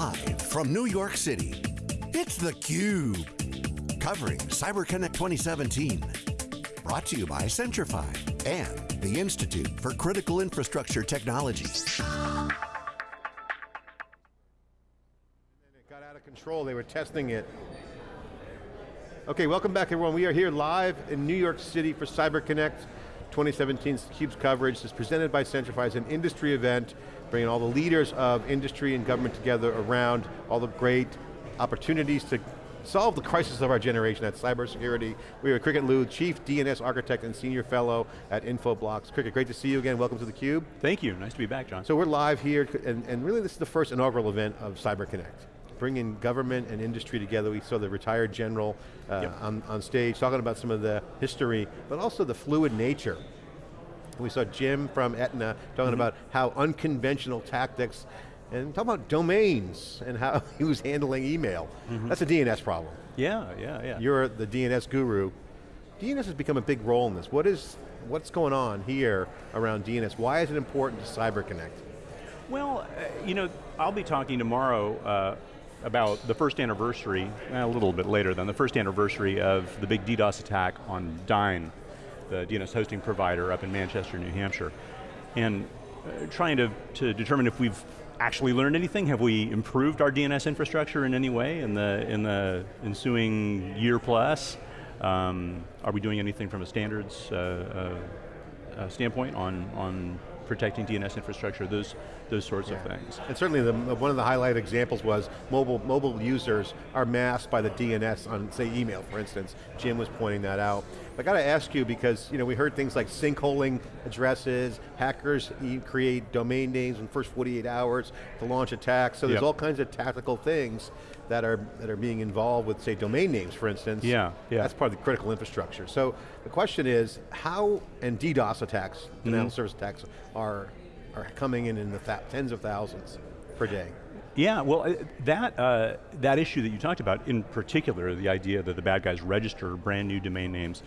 Live from New York City, it's theCUBE. Covering CyberConnect 2017. Brought to you by Centrify and the Institute for Critical Infrastructure Technology. It got out of control, they were testing it. Okay, welcome back everyone. We are here live in New York City for CyberConnect 2017 CUBE's coverage. is presented by Centrify. It's an industry event, bringing all the leaders of industry and government together around all the great opportunities to solve the crisis of our generation at cybersecurity. We have Cricket Liu, Chief DNS Architect and Senior Fellow at Infoblox. Cricket, great to see you again. Welcome to theCUBE. Thank you, nice to be back, John. So we're live here, and, and really this is the first inaugural event of CyberConnect bringing government and industry together. We saw the retired general uh, yep. on, on stage talking about some of the history, but also the fluid nature. We saw Jim from Aetna talking mm -hmm. about how unconventional tactics and talking about domains and how he was handling email. Mm -hmm. That's a DNS problem. Yeah, yeah, yeah. You're the DNS guru. DNS has become a big role in this. What is, what's going on here around DNS? Why is it important to CyberConnect? Well, uh, you know, I'll be talking tomorrow uh, about the first anniversary, a little bit later than the first anniversary of the big DDoS attack on Dyn, the DNS hosting provider up in Manchester, New Hampshire. And uh, trying to, to determine if we've actually learned anything? Have we improved our DNS infrastructure in any way in the, in the ensuing year plus? Um, are we doing anything from a standards uh, uh, uh standpoint on, on protecting DNS infrastructure, those, those sorts yeah. of things. And certainly the, one of the highlight examples was mobile, mobile users are masked by the DNS on, say, email, for instance. Jim was pointing that out. I got to ask you because you know we heard things like sinkholing addresses, hackers create domain names in the first 48 hours to launch attacks, so there's yep. all kinds of tactical things that are, that are being involved with, say, domain names, for instance. Yeah, yeah. That's part of the critical infrastructure. So the question is, how, and DDoS attacks, denial mm -hmm. service attacks, are, are coming in in the tens of thousands per day. Yeah, well, uh, that, uh, that issue that you talked about, in particular, the idea that the bad guys register brand new domain names,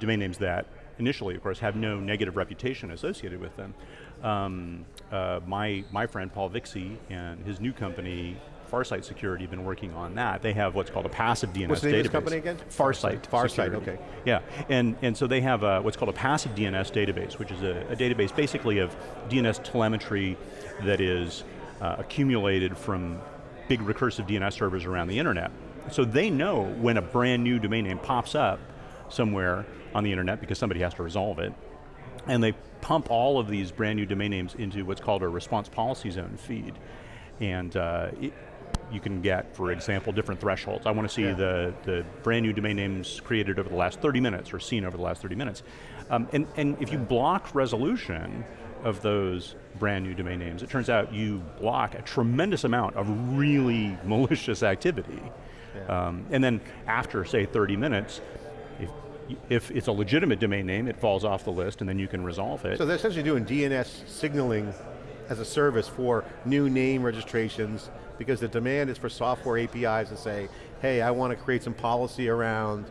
domain names that initially, of course, have no negative reputation associated with them. Um, uh, my, my friend Paul Vixie and his new company, Farsight Security have been working on that. They have what's called a passive DNS database. what's the database. company again? Farsight. Farsight, okay. Yeah, and, and so they have a, what's called a passive DNS database, which is a, a database basically of DNS telemetry that is uh, accumulated from big recursive DNS servers around the internet. So they know when a brand new domain name pops up somewhere on the internet because somebody has to resolve it, and they pump all of these brand new domain names into what's called a response policy zone feed. And uh, it, you can get, for example, different thresholds. I want to see yeah. the, the brand new domain names created over the last 30 minutes or seen over the last 30 minutes. Um, and, and if you block resolution of those brand new domain names, it turns out you block a tremendous amount of really malicious activity. Yeah. Um, and then after, say, 30 minutes, if, if it's a legitimate domain name, it falls off the list and then you can resolve it. So they're essentially doing DNS signaling as a service for new name registrations because the demand is for software APIs to say, hey, I want to create some policy around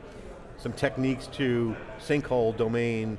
some techniques to sinkhole domain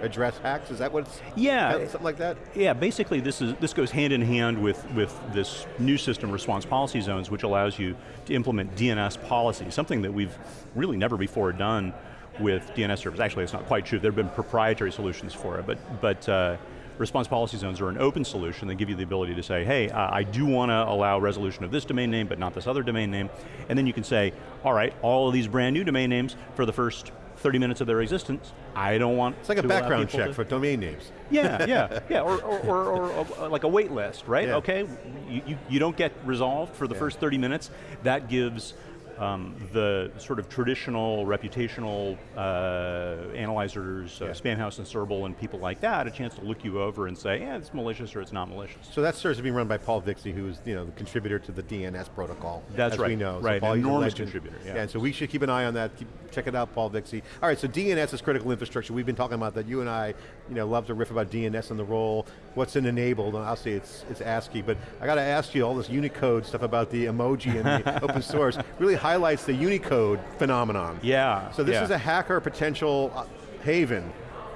address hacks? Is that what it's, yeah, something like that? Yeah, basically this, is, this goes hand in hand with, with this new system, response policy zones, which allows you to implement DNS policy, something that we've really never before done with DNS servers. Actually, it's not quite true. There have been proprietary solutions for it, but, but uh, response policy zones are an open solution They give you the ability to say, hey, uh, I do want to allow resolution of this domain name, but not this other domain name. And then you can say, all right, all of these brand new domain names for the first 30 minutes of their existence, I don't want It's like a background check to, for domain names. Yeah, yeah, yeah, or, or, or, or, or like a wait list, right? Yeah. Okay, you, you, you, don't get resolved for the yeah. first 30 minutes, that gives um, the sort of traditional reputational uh, analyzers, uh. Spamhaus and SURBL and people like that, a chance to look you over and say, yeah, it's malicious or it's not malicious. So that serves to being run by Paul Vixie, who's you know, the contributor to the DNS protocol, That's right. we know. Right, so Paul, enormous contributor, yeah. yeah. And so we should keep an eye on that, keep, check it out, Paul Vixie. All right, so DNS is critical infrastructure. We've been talking about that. You and I you know, love to riff about DNS and the role, what's in enabled, and I'll say it's, it's ASCII, but I got to ask you all this Unicode stuff about the emoji and the open source really highlights the Unicode phenomenon. Yeah. So this yeah. is a hacker potential uh, haven,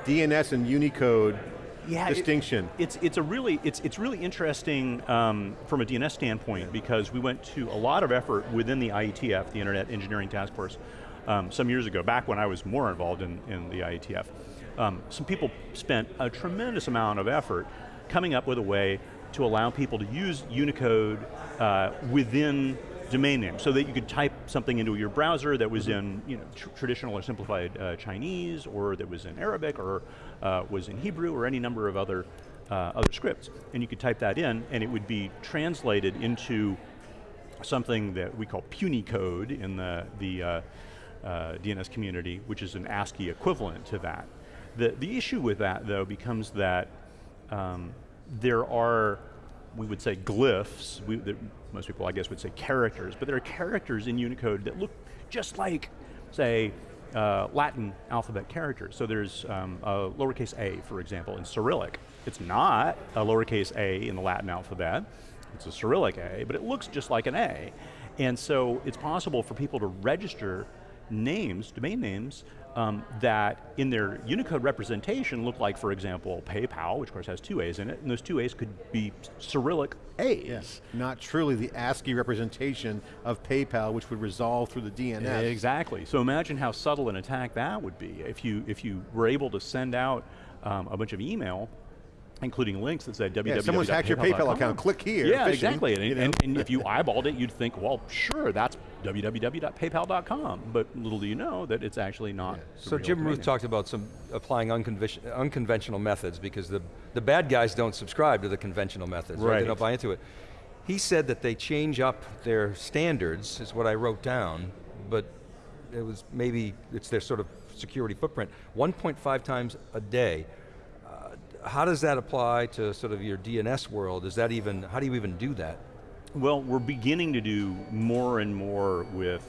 DNS and Unicode yeah, it- distinction. it's it's a really it's it's really interesting um, from a DNS standpoint because we went to a lot of effort within the IETF, the Internet Engineering Task Force, um, some years ago, back when I was more involved in, in the IETF. Um, some people spent a tremendous amount of effort coming up with a way to allow people to use Unicode uh, within domain name, so that you could type something into your browser that was in you know, tr traditional or simplified uh, Chinese, or that was in Arabic, or uh, was in Hebrew, or any number of other, uh, other scripts. And you could type that in, and it would be translated into something that we call Punycode in the, the uh, uh, DNS community, which is an ASCII equivalent to that. The, the issue with that, though, becomes that um, there are, we would say glyphs, we, that most people I guess would say characters, but there are characters in Unicode that look just like, say, uh, Latin alphabet characters. So there's um, a lowercase a, for example, in Cyrillic. It's not a lowercase a in the Latin alphabet, it's a Cyrillic A, but it looks just like an A. And so it's possible for people to register names, domain names, um, that in their Unicode representation look like, for example, PayPal, which of course has two A's in it, and those two A's could be Cyrillic A's. Not truly the ASCII representation of PayPal, which would resolve through the DNS. Exactly, so imagine how subtle an attack that would be if you, if you were able to send out um, a bunch of email including links that said www. Yeah, someone's hacked your PayPal account, click here. Yeah, phishing, exactly, and, you know? and, and if you eyeballed it, you'd think, well, sure, that's www.paypal.com, but little do you know that it's actually not. the So Jim domain Routh talked about some applying unconvention, unconventional methods because the, the bad guys don't subscribe to the conventional methods, right? They don't buy into it. He said that they change up their standards, is what I wrote down, but it was maybe, it's their sort of security footprint, 1.5 times a day. How does that apply to sort of your DNS world? Is that even, how do you even do that? Well, we're beginning to do more and more with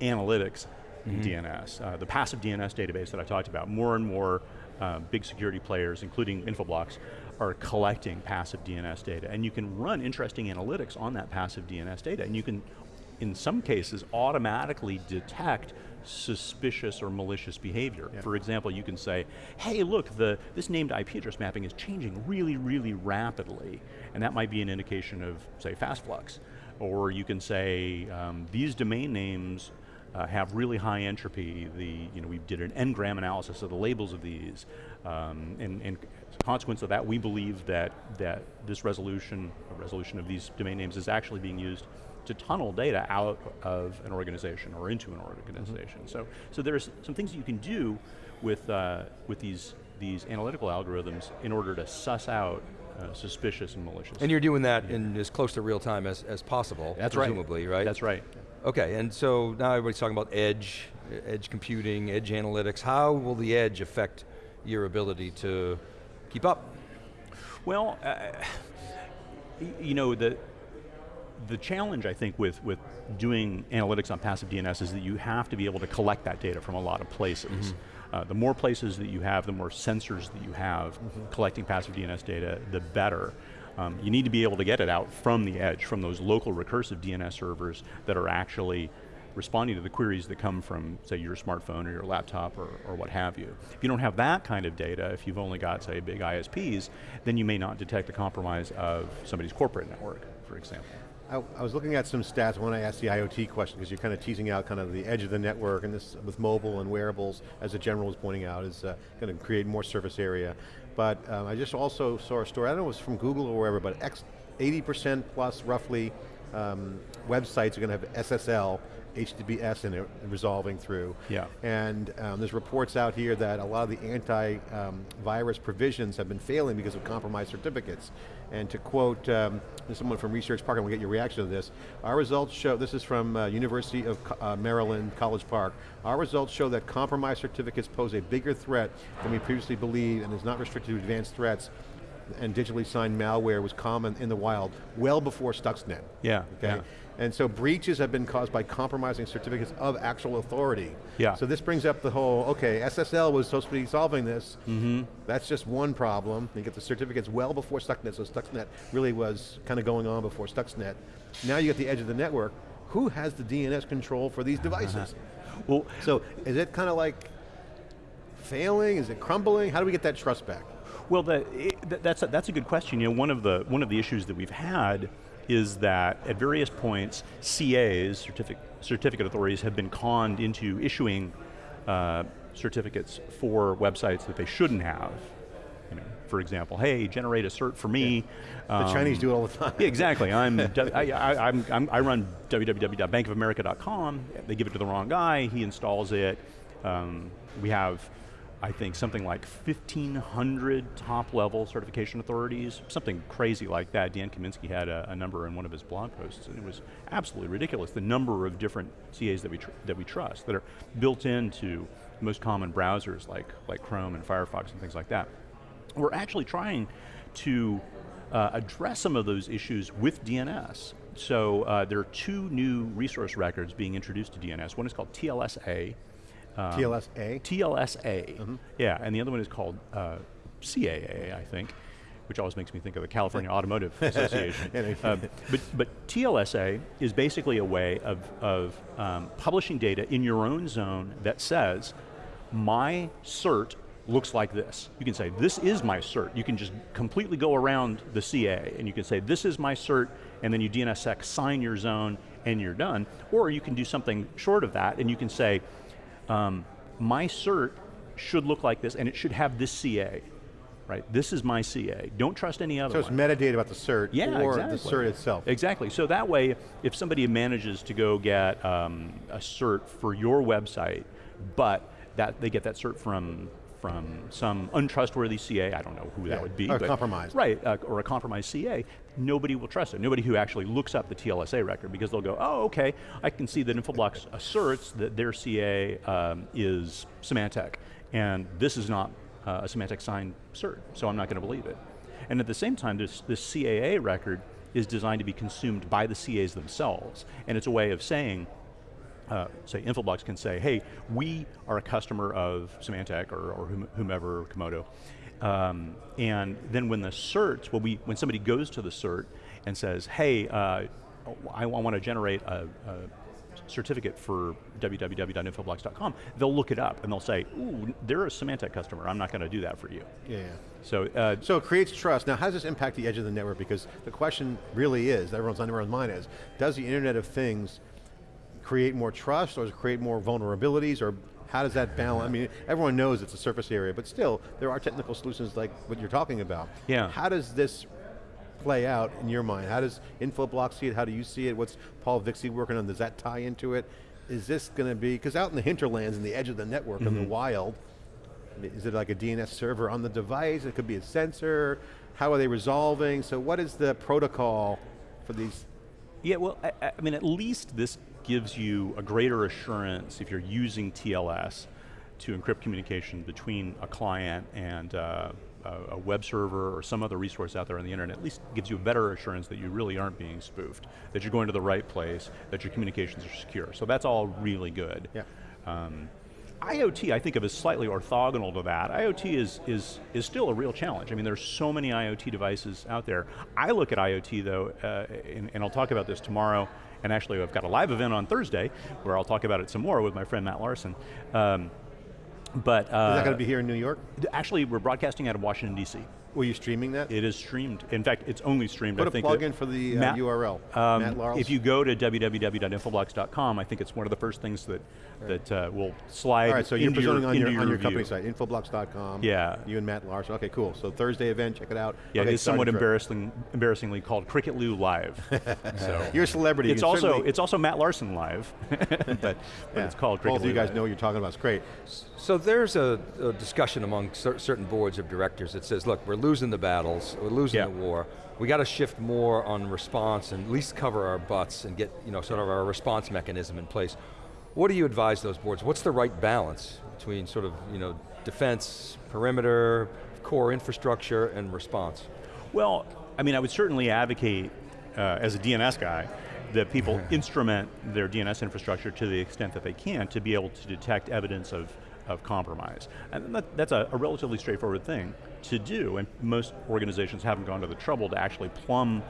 analytics in DNS. Uh, the passive DNS database that I talked about, more and more uh, big security players, including Infoblox, are collecting passive DNS data. And you can run interesting analytics on that passive DNS data. And you can, in some cases, automatically detect suspicious or malicious behavior. For example, you can say, hey look, the, this named IP address mapping is changing really, really rapidly, and that might be an indication of, say, fast flux. Or you can say, um, these domain names uh, have really high entropy. The, you know, we did an n-gram analysis of the labels of these, um, and, and as a consequence of that, we believe that, that this resolution, resolution of these domain names is actually being used to tunnel data out of an organization or into an organization. So, so there's some things that you can do with, uh, with these, these analytical algorithms in order to suss out uh, suspicious and malicious. And you're doing that in as close to real time as, as possible, That's presumably, right? That's right. Okay, and so now everybody's talking about edge, edge computing, edge analytics. How will the edge affect your ability to keep up? Well, uh, you know, the, the challenge I think with, with doing analytics on passive DNS is that you have to be able to collect that data from a lot of places. Uh, the more places that you have, the more sensors that you have collecting passive DNS data, the better. Um, you need to be able to get it out from the edge, from those local recursive DNS servers that are actually responding to the queries that come from, say, your smartphone or your laptop or, or what have you. If you don't have that kind of data, if you've only got, say, big ISPs, then you may not detect the compromise of somebody's corporate network, for example. I, I was looking at some stats when I asked the IoT question, because you're kind of teasing out kind of the edge of the network, and this with mobile and wearables, as the general was pointing out, is uh, going to create more surface area. But um, I just also saw a story, I don't know if it was from Google or wherever, but X, 80% plus roughly um, websites are going to have SSL, HTTPS in it, resolving through. Yeah. And um, there's reports out here that a lot of the anti-virus provisions have been failing because of compromised certificates. And to quote um, someone from Research Park, and we'll get your reaction to this, our results show, this is from uh, University of Co- uh, Maryland, College Park, our results show that compromised certificates pose a bigger threat than we previously believed and is not restricted to advanced threats and digitally signed malware was common in the wild well before Stuxnet. Yeah, Okay. yeah. And so breaches have been caused by compromising certificates of actual authority. Yeah. So this brings up the whole, okay, SSL was supposed to be solving this. Mm-hmm. That's just one problem. You get the certificates well before Stuxnet, so Stuxnet really was kind of going on before Stuxnet. Now you get the edge of the network. Who has the DNS control for these devices? Well, So is it kind of like failing? Is it crumbling? How do we get that trust back? Well, the, it, that's, a, that's a good question. You know, one of, the, one of the issues that we've had is that at various points, CAs, certificate, certificate authorities, have been conned into issuing uh, certificates for websites that they shouldn't have. You know, for example, hey, generate a cert for me. Yeah. The um, Chinese do it all the time. Yeah, exactly. I'm, I, I, I'm, I'm, i run www.bankofamerica.com. They give it to the wrong guy. He installs it. Um, we have I think something like 1,500 top level certification authorities, something crazy like that. Dan Kaminsky had a, a, number in one of his blog posts, and it was absolutely ridiculous, the number of different CAs that we, that we trust, that are built into most common browsers like, like Chrome and Firefox and things like that. We're actually trying to uh, address some of those issues with DNS. So uh, there are two new resource records being introduced to DNS. One is called TLSA, um, TLSA? TLSA, mm -hmm. yeah, and the other one is called uh, CAA, I think, which always makes me think of the California Automotive Association. uh, but, but TLSA is basically a way of, of um, publishing data in your own zone that says, my cert looks like this. You can say, this is my cert. You can just completely go around the CA and you can say, this is my cert, and then you DNSSEC sign your zone and you're done. Or you can do something short of that and you can say, um, my cert should look like this and it should have this CA. Right, this is my CA. Don't trust any other So it's one. metadata about the cert yeah, or exactly. the cert itself. Exactly, so that way, if somebody manages to go get um, a cert for your website, but that they get that cert from from some untrustworthy CA, I don't know who yeah, that would be. Or but, compromised. Right, uh, or a compromised CA, nobody will trust it. Nobody who actually looks up the TLSA record because they'll go, oh, okay, I can see that Infoblox asserts that their CA um, is Symantec, and this is not uh, a Symantec signed cert, so I'm not going to believe it. And at the same time, this, this CAA record is designed to be consumed by the CAs themselves, and it's a way of saying, uh, say Infoblox can say, hey, we are a customer of Symantec or, or whomever, Comodo, um, and then when the cert, when, we, when somebody goes to the cert and says, hey, uh, I, I want to generate a, a certificate for www.infoblox.com, they'll look it up and they'll say, ooh, they're a Symantec customer, I'm not going to do that for you. Yeah. So, uh, so it creates trust. Now how does this impact the edge of the network? Because the question really is, everyone's on everyone's mind is, does the Internet of Things create more trust or does it create more vulnerabilities or how does that balance? I mean, everyone knows it's a surface area, but still, there are technical solutions like what you're talking about. Yeah. How does this play out in your mind? How does Infoblox see it? How do you see it? What's Paul Vixie working on? Does that tie into it? Is this going to be, because out in the hinterlands in the edge of the network mm -hmm. in the mm-hmm. wild, is it like a DNS server on the device? It could be a sensor. How are they resolving? So what is the protocol for these? Yeah, well, I, I mean, at least this gives you a greater assurance if you're using TLS to encrypt communication between a client and uh, a web server or some other resource out there on the internet, at least gives you a better assurance that you really aren't being spoofed, that you're going to the right place, that your communications are secure. So that's all really good. Yeah. Um, IoT I think of as slightly orthogonal to that. IoT is, is, is still a real challenge. I mean there's so many IoT devices out there. I look at IoT though, uh, and, and I'll talk about this tomorrow and actually I've got a live event on Thursday where I'll talk about it some more with my friend Matt Larson. Um, but uh, Is that going to be here in New York? Actually, we're broadcasting out of Washington, D.C. Were you streaming that? It is streamed. In fact, it's only streamed. Put I a think plug in for the uh, Matt, URL. Um, Matt if you go to www.infoblox.com, I think it's one of the first things that right. that uh, will slide. All right, so you're presenting on your, your, on your company site, infoblox.com. Yeah. You and Matt Larson. Okay, cool. So Thursday event, check it out. Yeah, okay, it's somewhat embarrassing, embarrassingly called Cricket Liu Live. so you're a celebrity. It's also it's also Matt Larson Live, but, but yeah. it's called Cricket Both Liu you guys Live. know what you're talking about. It's great. So there's a, a discussion among cer certain boards of directors that says, look, we're losing the battles, we're losing yeah. the war, we got to shift more on response and at least cover our butts and get you know, sort of our response mechanism in place. What do you advise those boards? What's the right balance between sort of you know, defense, perimeter, core infrastructure, and response? Well, I mean, I would certainly advocate, uh, as a DNS guy, that people instrument their DNS infrastructure to the extent that they can to be able to detect evidence of of compromise. And that, that's a, a, relatively straightforward thing to do, and most organizations haven't gone to the trouble to actually plumb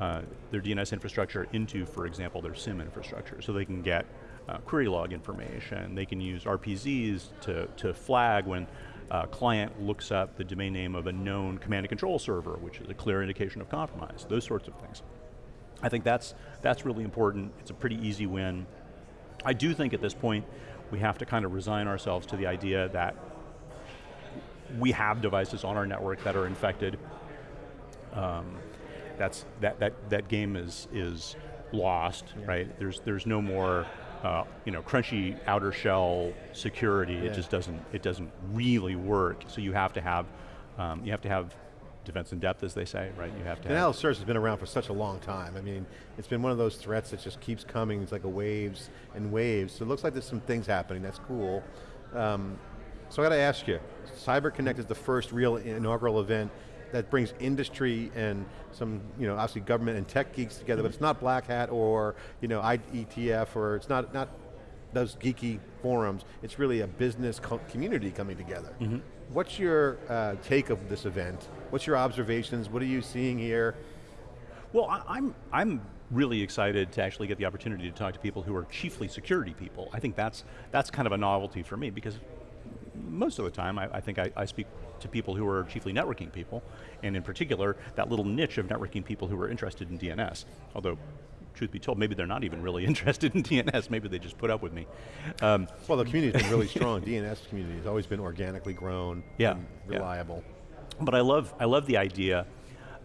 uh, their DNS infrastructure into, for example, their SIEM infrastructure, so they can get uh, query log information, they can use RPZs to, to flag when a client looks up the domain name of a known command and control server, which is a clear indication of compromise, those sorts of things. I think that's, that's really important, it's a pretty easy win. I do think at this point, we have to kind of resign ourselves to the idea that we have devices on our network that are infected. Um, that's, that, that, that game is, is lost, yeah. right? There's, there's no more uh, you know, crunchy outer shell security. Yeah. It just doesn't, it doesn't really work. So you have to have, um, you have to have defense in depth, as they say, right? You have to. Denial of service has been around for such a long time. I mean, it's been one of those threats that just keeps coming. It's like a waves and waves. So it looks like there's some things happening. That's cool. Um, so I got to ask you, CyberConnect is the first real inaugural event that brings industry and some, you know, obviously government and tech geeks together, but it's not Black Hat or, you know, IETF or it's not, not those geeky forums. It's really a business co community coming together. Mm -hmm. What's your uh, take of this event? What's your observations? What are you seeing here? Well, I, I'm, I'm really excited to actually get the opportunity to talk to people who are chiefly security people. I think that's, that's kind of a novelty for me because most of the time, I, I think I, I, speak to people who are chiefly networking people, and in particular, that little niche of networking people who are interested in DNS. Although, truth be told, maybe they're not even really interested in DNS, maybe they just put up with me. Um, well, the community's been really strong. DNS community has always been organically grown, yeah, reliable. Yeah. But I love, I love the idea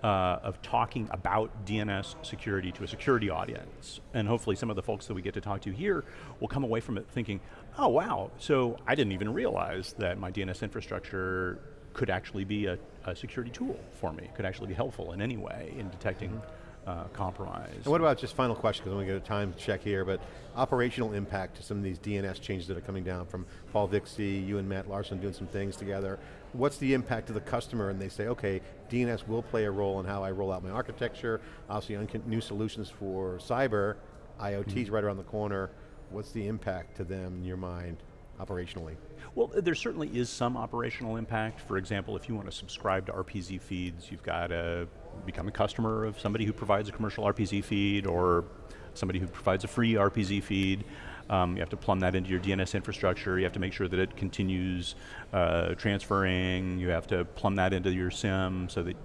uh, of talking about DNS security to a security audience. And hopefully some of the folks that we get to talk to here will come away from it thinking, oh wow, so I didn't even realize that my DNS infrastructure could actually be a, a security tool for me, could actually be helpful in any way in detecting mm -hmm uh, compromise. And what about, just final question, because we get a time check here, but operational impact to some of these DNS changes that are coming down from Paul Vixie, you and Matt Larson doing some things together. What's the impact to the customer and they say, okay, DNS will play a role in how I roll out my architecture, obviously new solutions for cyber, IoT's mm -hmm. right around the corner. What's the impact to them in your mind, operationally? Well, there certainly is some operational impact. For example, if you want to subscribe to RPZ feeds, you've got to become a customer of somebody who provides a commercial RPZ feed or somebody who provides a free RPZ feed. Um, you have to plumb that into your DNS infrastructure. You have to make sure that it continues uh, transferring. You have to plumb that into your SIEM so that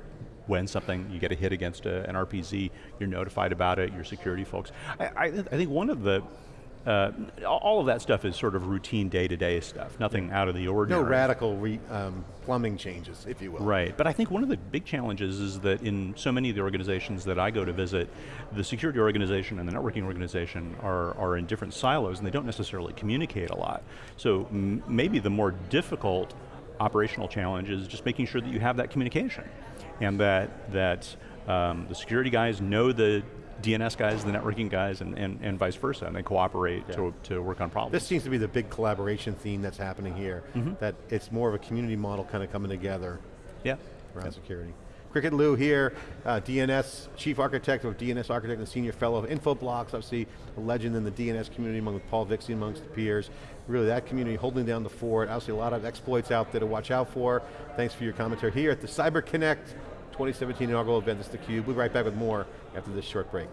when something, you get a hit against a, an RPZ, you're notified about it, your security folks. I, I, I think one of the uh, all of that stuff is sort of routine day-to-day -day stuff, nothing out of the ordinary. No radical re, um, plumbing changes, if you will. Right, but I think one of the big challenges is that in so many of the organizations that I go to visit, the security organization and the networking organization are, are in different silos and they don't necessarily communicate a lot. So maybe the more difficult operational challenge is just making sure that you have that communication and that, that um, the security guys know the DNS guys, the networking guys, and, and, and vice versa, and they cooperate yeah. to, to work on problems. This seems to be the big collaboration theme that's happening here, mm -hmm. that it's more of a community model kind of coming together yeah. around yeah. security. Cricket Liu here, uh, DNS, Chief Architect of DNS Architect and Senior Fellow of Infoblox, obviously a legend in the DNS community among Paul Vixie amongst the peers. Really that community holding down the fort, obviously a lot of exploits out there to watch out for. Thanks for your commentary here at the Cyber Connect 2017 inaugural event. This is theCUBE. We'll be right back with more after this short break.